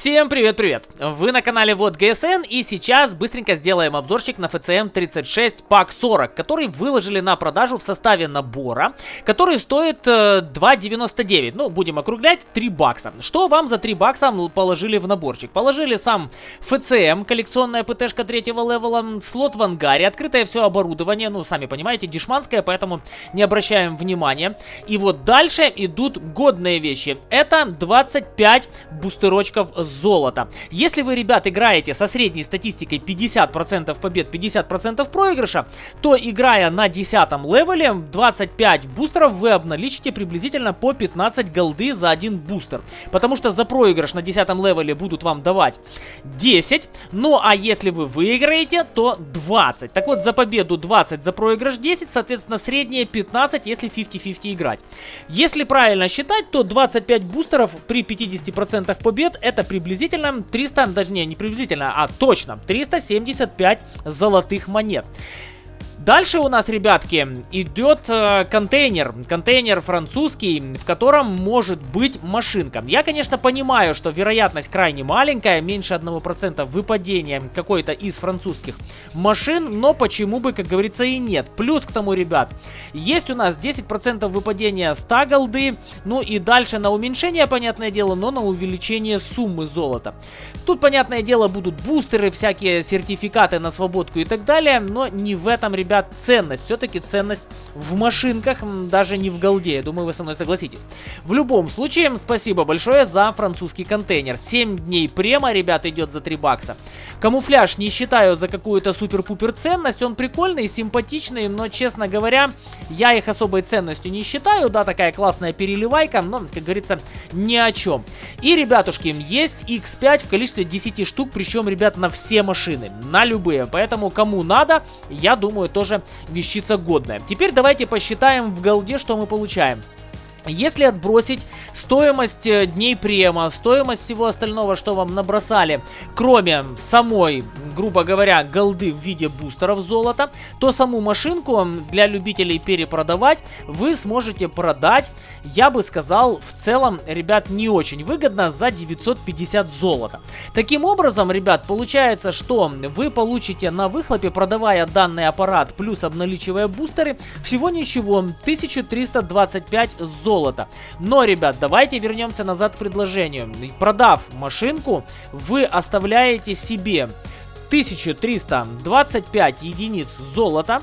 Всем привет-привет! Вы на канале Вот ГСН и сейчас быстренько сделаем обзорчик на FCM 36 пак 40, который выложили на продажу в составе набора, который стоит э, 2,99, ну будем округлять, 3 бакса. Что вам за 3 бакса положили в наборчик? Положили сам FCM, коллекционная ПТшка третьего левела, слот в ангаре, открытое все оборудование, ну сами понимаете, дешманское, поэтому не обращаем внимания. И вот дальше идут годные вещи. Это 25 бустерочков золота. Если вы, ребят, играете со средней статистикой 50% побед, 50% проигрыша, то играя на 10 левеле 25 бустеров вы обналичите приблизительно по 15 голды за один бустер. Потому что за проигрыш на 10 левеле будут вам давать 10, ну а если вы выиграете, то 20. Так вот, за победу 20, за проигрыш 10, соответственно, среднее 15, если 50-50 играть. Если правильно считать, то 25 бустеров при 50% побед это приблизительно 300, даже не, не приблизительно, а точно 375 золотых монет. Дальше у нас, ребятки, идет э, контейнер. Контейнер французский, в котором может быть машинка. Я, конечно, понимаю, что вероятность крайне маленькая, меньше 1% выпадения какой-то из французских машин, но почему бы, как говорится, и нет. Плюс к тому, ребят, есть у нас 10% выпадения 100 голды, ну и дальше на уменьшение, понятное дело, но на увеличение суммы золота. Тут, понятное дело, будут бустеры, всякие сертификаты на свободку и так далее, но не в этом, ребят, ребят, ценность. Все-таки ценность в машинках, даже не в голде. Я думаю, вы со мной согласитесь. В любом случае, спасибо большое за французский контейнер. 7 дней према, ребят, идет за 3 бакса. Камуфляж не считаю за какую-то супер-пупер ценность. Он прикольный, симпатичный, но, честно говоря, я их особой ценностью не считаю. Да, такая классная переливайка, но, как говорится, ни о чем. И, ребятушки, есть X5 в количестве 10 штук, причем, ребят, на все машины, на любые. Поэтому, кому надо, я думаю, то тоже вещица годная. Теперь давайте посчитаем в голде, что мы получаем. Если отбросить стоимость э, дней према, стоимость всего остального, что вам набросали, кроме самой, грубо говоря, голды в виде бустеров золота, то саму машинку для любителей перепродавать вы сможете продать, я бы сказал, в целом, ребят, не очень выгодно за 950 золота. Таким образом, ребят, получается, что вы получите на выхлопе, продавая данный аппарат, плюс обналичивая бустеры, всего ничего, 1325 золота золота. Но, ребят, давайте вернемся назад к предложению. Продав машинку, вы оставляете себе 1325 единиц золота.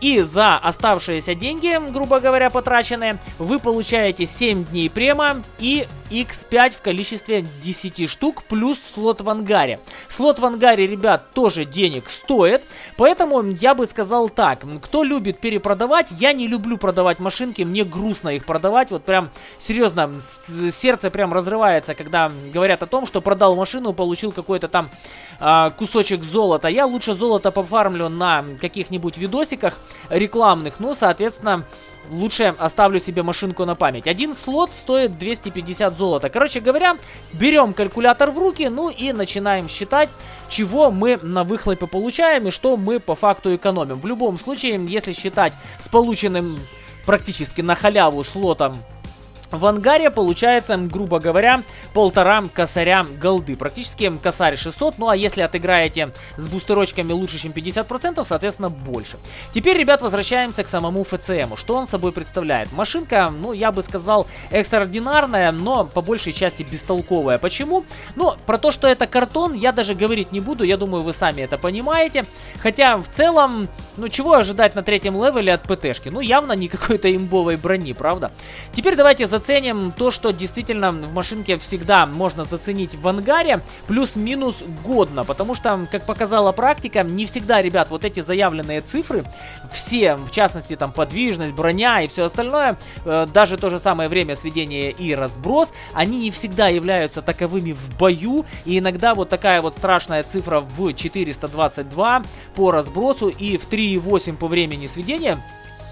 И за оставшиеся деньги, грубо говоря, потраченные, вы получаете 7 дней према и X5 в количестве 10 штук, плюс слот в ангаре. Слот в ангаре, ребят, тоже денег стоит, поэтому я бы сказал так, кто любит перепродавать, я не люблю продавать машинки, мне грустно их продавать, вот прям, серьезно, сердце прям разрывается, когда говорят о том, что продал машину, получил какой-то там э, кусочек золота. Я лучше золото пофармлю на каких-нибудь видосиках, рекламных. Ну, соответственно, лучше оставлю себе машинку на память. Один слот стоит 250 золота. Короче говоря, берем калькулятор в руки, ну и начинаем считать, чего мы на выхлопе получаем и что мы по факту экономим. В любом случае, если считать с полученным практически на халяву слотом в ангаре получается, грубо говоря, полтора косаря голды. Практически косарь 600, ну а если отыграете с бустерочками лучше, чем 50%, соответственно, больше. Теперь, ребят, возвращаемся к самому ФЦМу. Что он собой представляет? Машинка, ну, я бы сказал, экстраординарная, но по большей части бестолковая. Почему? Ну, про то, что это картон, я даже говорить не буду, я думаю, вы сами это понимаете. Хотя, в целом, ну, чего ожидать на третьем левеле от ПТшки? Ну, явно не какой-то имбовой брони, правда? Теперь давайте за заценим то, что действительно в машинке всегда можно заценить в ангаре, плюс-минус годно, потому что, как показала практика, не всегда, ребят, вот эти заявленные цифры, все, в частности, там, подвижность, броня и все остальное, э, даже то же самое время сведения и разброс, они не всегда являются таковыми в бою, и иногда вот такая вот страшная цифра в 422 по разбросу и в 3,8 по времени сведения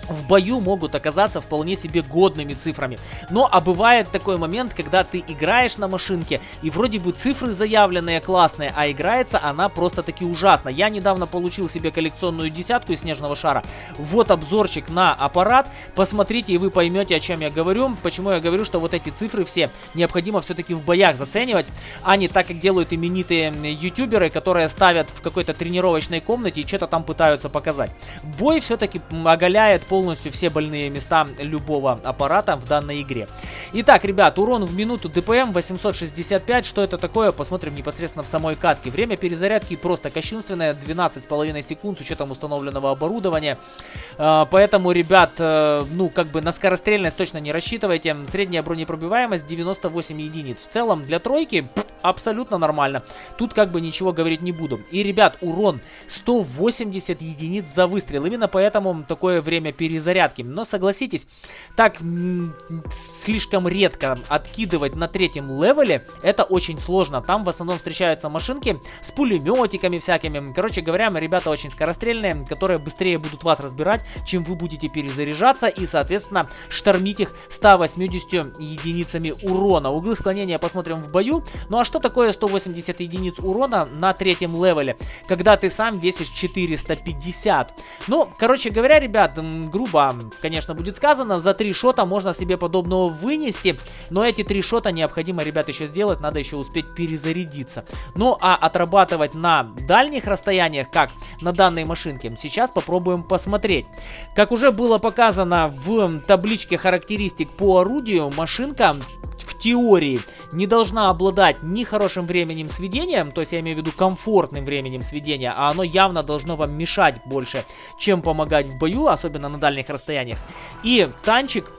в бою могут оказаться вполне себе годными цифрами. Но а бывает такой момент, когда ты играешь на машинке, и вроде бы цифры заявленные классные, а играется она просто-таки ужасно. Я недавно получил себе коллекционную десятку из снежного шара. Вот обзорчик на аппарат. Посмотрите, и вы поймете, о чем я говорю. Почему я говорю, что вот эти цифры все необходимо все-таки в боях заценивать, а не так, как делают именитые ютуберы, которые ставят в какой-то тренировочной комнате и что-то там пытаются показать. Бой все-таки оголяет пол полностью все больные места любого аппарата в данной игре. Итак, ребят, урон в минуту ДПМ 865. Что это такое? Посмотрим непосредственно в самой катке. Время перезарядки просто кощунственное. 12,5 секунд с учетом установленного оборудования. А, поэтому, ребят, э, ну, как бы на скорострельность точно не рассчитывайте. Средняя бронепробиваемость 98 единиц. В целом, для тройки абсолютно нормально. Тут как бы ничего говорить не буду. И, ребят, урон 180 единиц за выстрел. Именно поэтому такое время перезарядки. Но согласитесь, так слишком редко откидывать на третьем левеле, это очень сложно. Там в основном встречаются машинки с пулеметиками всякими. Короче говоря, ребята очень скорострельные, которые быстрее будут вас разбирать, чем вы будете перезаряжаться и, соответственно, штормить их 180 единицами урона. Углы склонения посмотрим в бою. Ну а что такое 180 единиц урона на третьем левеле, когда ты сам весишь 450? Ну, короче говоря, ребят, грубо, конечно, будет сказано, за три шота можно себе подобного вынести, но эти три шота необходимо, ребят, еще сделать, надо еще успеть перезарядиться. Ну, а отрабатывать на дальних расстояниях, как на данной машинке, сейчас попробуем посмотреть. Как уже было показано в табличке характеристик по орудию, машинка теории не должна обладать ни хорошим временем сведения, то есть я имею в виду комфортным временем сведения, а оно явно должно вам мешать больше, чем помогать в бою, особенно на дальних расстояниях. И танчик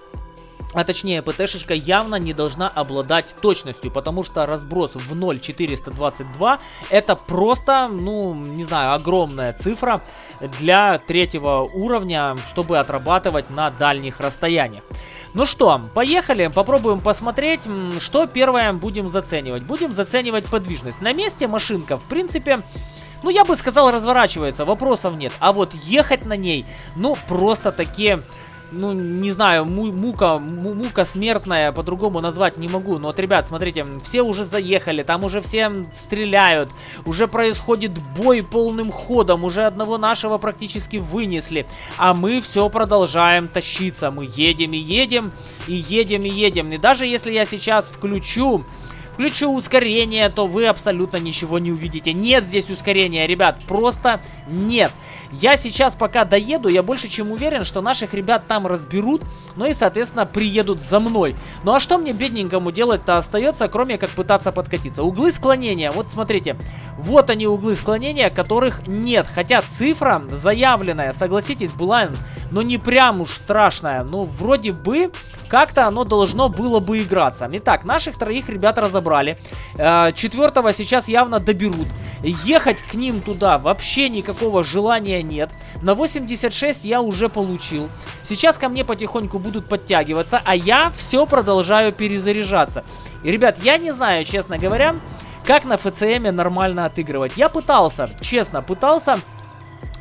а точнее ПТ-шечка явно не должна обладать точностью, потому что разброс в 0.422 это просто, ну, не знаю, огромная цифра для третьего уровня, чтобы отрабатывать на дальних расстояниях. Ну что, поехали, попробуем посмотреть, что первое будем заценивать. Будем заценивать подвижность. На месте машинка, в принципе... Ну, я бы сказал, разворачивается, вопросов нет. А вот ехать на ней, ну, просто такие ну, не знаю, му мука, му мука смертная, по-другому назвать не могу. Но вот, ребят, смотрите, все уже заехали, там уже все стреляют, уже происходит бой полным ходом, уже одного нашего практически вынесли. А мы все продолжаем тащиться, мы едем и едем, и едем и едем. И даже если я сейчас включу включу ускорение, то вы абсолютно ничего не увидите. Нет здесь ускорения, ребят, просто нет. Я сейчас пока доеду, я больше чем уверен, что наших ребят там разберут, ну и, соответственно, приедут за мной. Ну а что мне бедненькому делать-то остается, кроме как пытаться подкатиться? Углы склонения, вот смотрите, вот они углы склонения, которых нет. Хотя цифра заявленная, согласитесь, была, но не прям уж страшная. Ну, вроде бы как-то оно должно было бы играться. Итак, наших троих ребят разобрали. Э, четвертого сейчас явно доберут. Ехать к ним туда вообще никакого желания нет. На 86 я уже получил. Сейчас ко мне потихоньку будут подтягиваться, а я все продолжаю перезаряжаться. И, ребят, я не знаю, честно говоря, как на ФЦМе нормально отыгрывать. Я пытался, честно, пытался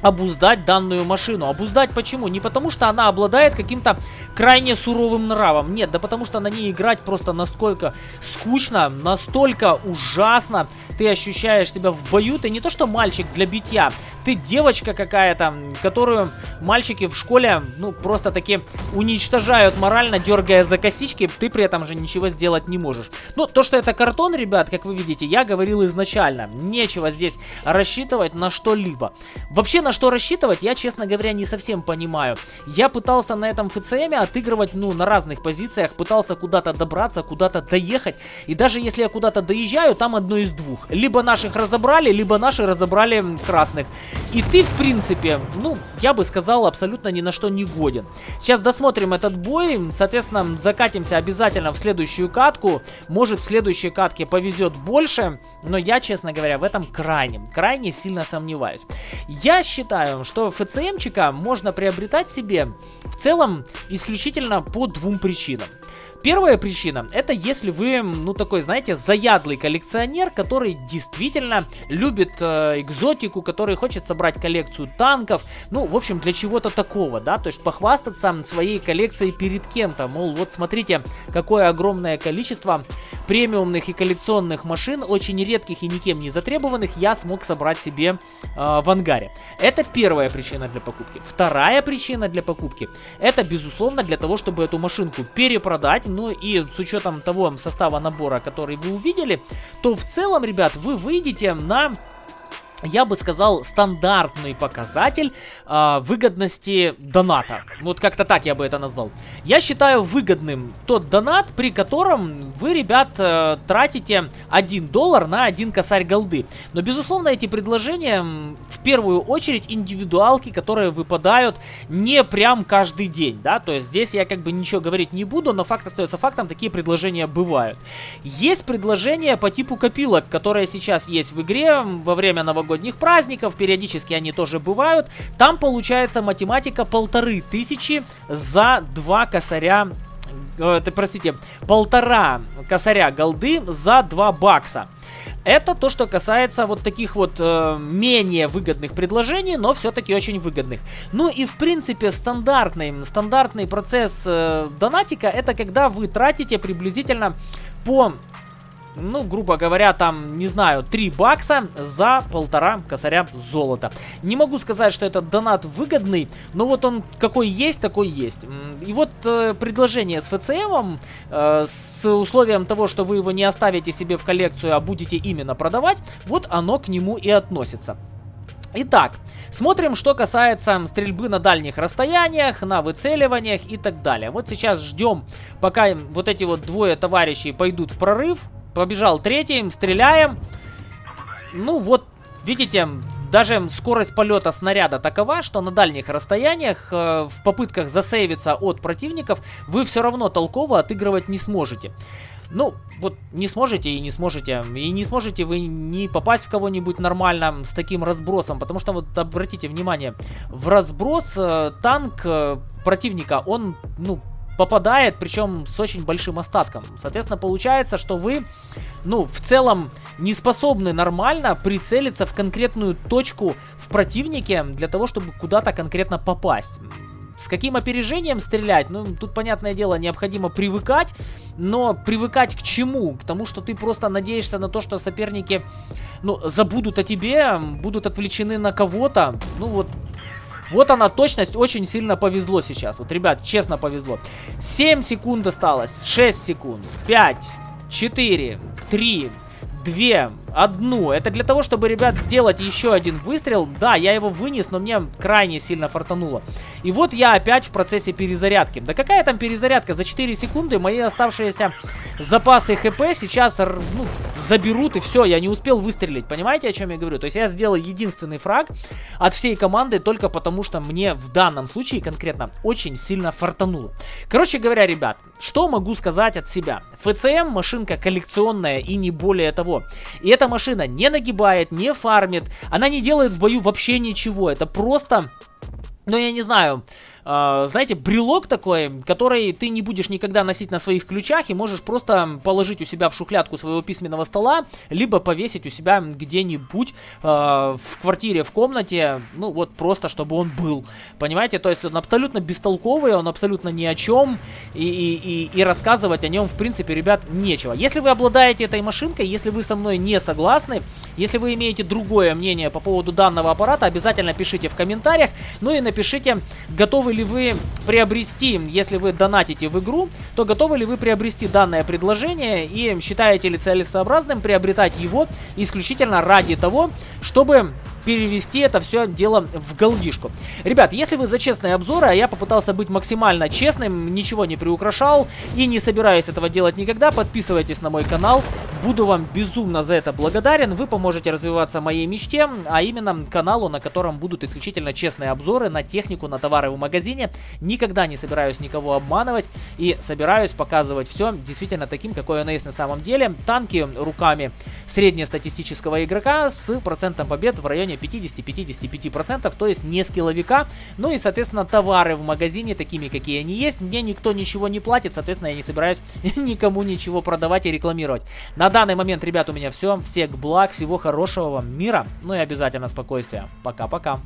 обуздать данную машину. Обуздать почему? Не потому, что она обладает каким-то крайне суровым нравом. Нет, да потому что на ней играть просто настолько скучно, настолько ужасно. Ты ощущаешь себя в бою. Ты не то, что мальчик для битья. Ты девочка какая-то, которую мальчики в школе, ну, просто таки уничтожают морально, дергая за косички. Ты при этом же ничего сделать не можешь. Ну, то, что это картон, ребят, как вы видите, я говорил изначально. Нечего здесь рассчитывать на что-либо. Вообще, на что рассчитывать, я, честно говоря, не совсем понимаю. Я пытался на этом ФЦМ отыгрывать, ну, на разных позициях, пытался куда-то добраться, куда-то доехать. И даже если я куда-то доезжаю, там одно из двух. Либо наших разобрали, либо наши разобрали красных. И ты, в принципе, ну, я бы сказал, абсолютно ни на что не годен. Сейчас досмотрим этот бой, соответственно, закатимся обязательно в следующую катку. Может, в следующей катке повезет больше, но я, честно говоря, в этом крайне, крайне сильно сомневаюсь. Я считаю, считаю, что ФЦМчика можно приобретать себе в целом исключительно по двум причинам. Первая причина, это если вы, ну, такой, знаете, заядлый коллекционер, который действительно любит э, экзотику, который хочет собрать коллекцию танков, ну, в общем, для чего-то такого, да, то есть похвастаться своей коллекцией перед кем-то, мол, вот смотрите, какое огромное количество премиумных и коллекционных машин, очень редких и никем не затребованных, я смог собрать себе э, в ангаре. Это первая причина для покупки. Вторая причина для покупки, это, безусловно, для того, чтобы эту машинку перепродать, ну и с учетом того состава набора, который вы увидели, то в целом, ребят, вы выйдете на я бы сказал, стандартный показатель э, выгодности доната. Вот как-то так я бы это назвал. Я считаю выгодным тот донат, при котором вы, ребят, э, тратите 1 доллар на 1 косарь голды. Но, безусловно, эти предложения в первую очередь индивидуалки, которые выпадают не прям каждый день, да, то есть здесь я как бы ничего говорить не буду, но факт остается фактом, такие предложения бывают. Есть предложения по типу копилок, которые сейчас есть в игре во время новогоднего новогодних праздников, периодически они тоже бывают. Там получается математика полторы тысячи за два косаря э, простите, полтора косаря голды за 2 бакса. Это то, что касается вот таких вот э, менее выгодных предложений, но все-таки очень выгодных. Ну и в принципе стандартный, стандартный процесс э, донатика это когда вы тратите приблизительно по ну, грубо говоря, там, не знаю, 3 бакса за полтора косаря золота. Не могу сказать, что этот донат выгодный, но вот он какой есть, такой есть. И вот э, предложение с ФЦМом, э, с условием того, что вы его не оставите себе в коллекцию, а будете именно продавать, вот оно к нему и относится. Итак, смотрим, что касается стрельбы на дальних расстояниях, на выцеливаниях и так далее. Вот сейчас ждем, пока вот эти вот двое товарищей пойдут в прорыв. Побежал третий, стреляем. Ну вот, видите, даже скорость полета снаряда такова, что на дальних расстояниях, э, в попытках засейвиться от противников, вы все равно толково отыгрывать не сможете. Ну, вот не сможете и не сможете. И не сможете вы не попасть в кого-нибудь нормально с таким разбросом. Потому что, вот обратите внимание, в разброс э, танк э, противника, он, ну, попадает, причем с очень большим остатком. Соответственно, получается, что вы, ну, в целом не способны нормально прицелиться в конкретную точку в противнике для того, чтобы куда-то конкретно попасть. С каким опережением стрелять? Ну, тут, понятное дело, необходимо привыкать. Но привыкать к чему? К тому, что ты просто надеешься на то, что соперники, ну, забудут о тебе, будут отвлечены на кого-то. Ну, вот вот она точность, очень сильно повезло сейчас. Вот, ребят, честно повезло. 7 секунд осталось, 6 секунд, 5, 4, 3, 2, одну. Это для того, чтобы, ребят, сделать еще один выстрел. Да, я его вынес, но мне крайне сильно фартануло. И вот я опять в процессе перезарядки. Да какая там перезарядка? За 4 секунды мои оставшиеся запасы хп сейчас ну, заберут и все. Я не успел выстрелить. Понимаете, о чем я говорю? То есть я сделал единственный фраг от всей команды только потому, что мне в данном случае конкретно очень сильно фартануло. Короче говоря, ребят, что могу сказать от себя? ФЦМ машинка коллекционная и не более того. И эта машина не нагибает, не фармит, она не делает в бою вообще ничего. Это просто, ну я не знаю, э, знаете, брелок такой, который ты не будешь никогда носить на своих ключах и можешь просто положить у себя в шухлядку своего письменного стола, либо повесить у себя где-нибудь э, в квартире, в комнате, ну вот просто, чтобы он был. Понимаете, то есть он абсолютно бестолковый, он абсолютно ни о чем, и, и, и, и рассказывать о нем, в принципе, ребят, нечего. Если вы обладаете этой машинкой, если вы со мной не согласны, если вы имеете другое мнение по поводу данного аппарата, обязательно пишите в комментариях, ну и напишите, готовы ли ли вы приобрести, если вы донатите в игру, то готовы ли вы приобрести данное предложение и считаете ли целесообразным приобретать его исключительно ради того, чтобы перевести это все дело в голдишку. Ребят, если вы за честные обзоры, а я попытался быть максимально честным, ничего не приукрашал и не собираюсь этого делать никогда, подписывайтесь на мой канал. Буду вам безумно за это благодарен. Вы поможете развиваться моей мечте, а именно каналу, на котором будут исключительно честные обзоры на технику, на товары в магазине. Никогда не собираюсь никого обманывать и собираюсь показывать все действительно таким, какое оно есть на самом деле. Танки руками среднестатистического игрока с процентом побед в районе 50-55%, то есть не скилловика. Ну и, соответственно, товары в магазине такими, какие они есть, мне никто ничего не платит, соответственно, я не собираюсь никому ничего продавать и рекламировать. На данный момент, ребят, у меня все. Всех благ, всего хорошего вам мира, ну и обязательно спокойствия. Пока-пока.